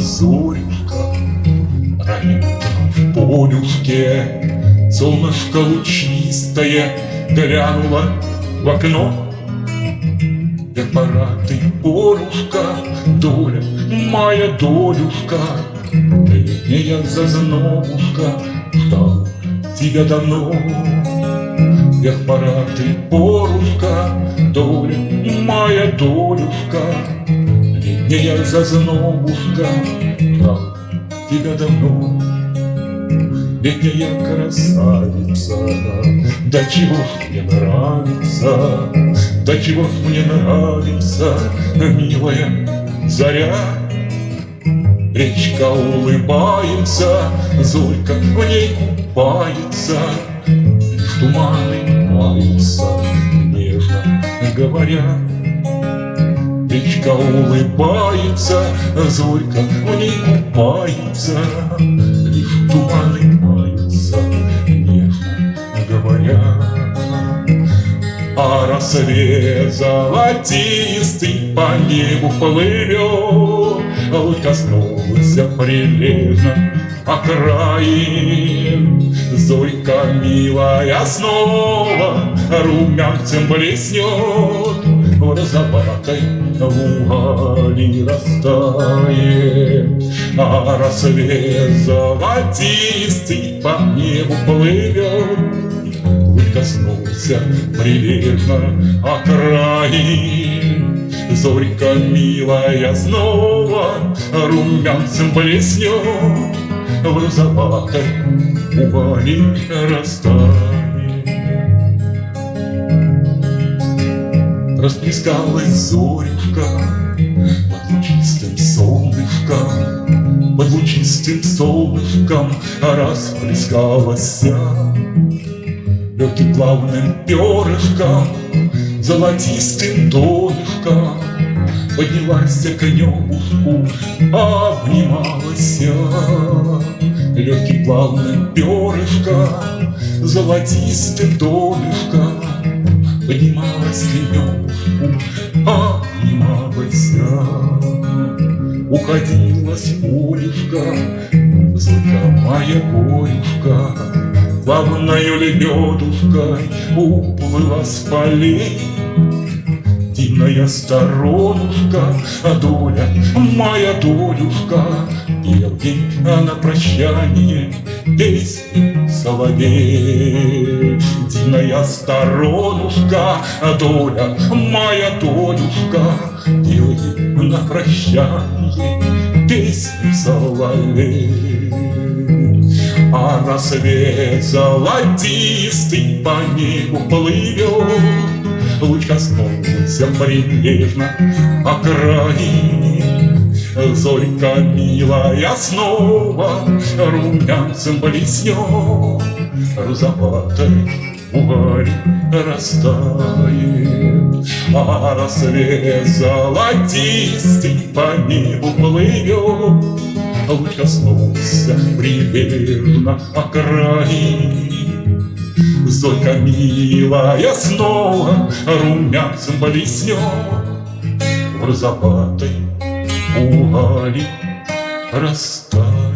зорька Ранит в полюшке Солнышко лучистое Глянуло в окно. Да пора ты, порушка Доля, моя долюшка. Летняя зазнобушка Ждал тебя давно? Эх, пора ты, порушка Доля, моя долюшка. Летняя зазнобушка, ждал тебя давно Летняя красавица, да чего ж мне нравится, да чего ж мне нравится, милая заря. Речка улыбается, Зорька в ней купается, туманы маются, нежно говоря. Речка улыбается, Зорька в ней купается, Лишь туманы маются, нежно говоря. А рассвет золотистый по небу плывет, Луч коснулся прилежно окраин. Зорька милая снова румянцем блеснет, В розоватой вуали растает. А рассвет золотистый по небу плывет, Луч коснулся прилежно окраин. Зорька милая снова румянцем блеснет, В розоватой вуали растает. Расплескалась зорюшка под лучистым солнышком, Под лучистым солнышком расплескалась Легким плавным перышком, золотистым донышком Поднялась к небушку, обнималась Легким плавным перышком, золотистым донышком Поднималась к небушку, обнималась Уходила с полюшка, Зорька моя горюшка Плавною лебедушкой уплыла с полей Дивная сторонушка, а доля, моя долюшка Пел ей на прощание песню соловей Дивная сторонушка, а доля, моя долюшка Пел ей на прощание песню соловей а рассвет золотистый по небу плывет, Луч коснулся прилежно окраин. Зорька милая снова румянцем блеснет, Розоватой вуаль растает. А рассвет золотистый по небу плывет, Луч коснулся прилежно окраин. Зорька милая снова румянцем блеснет В розоватой вуали растает.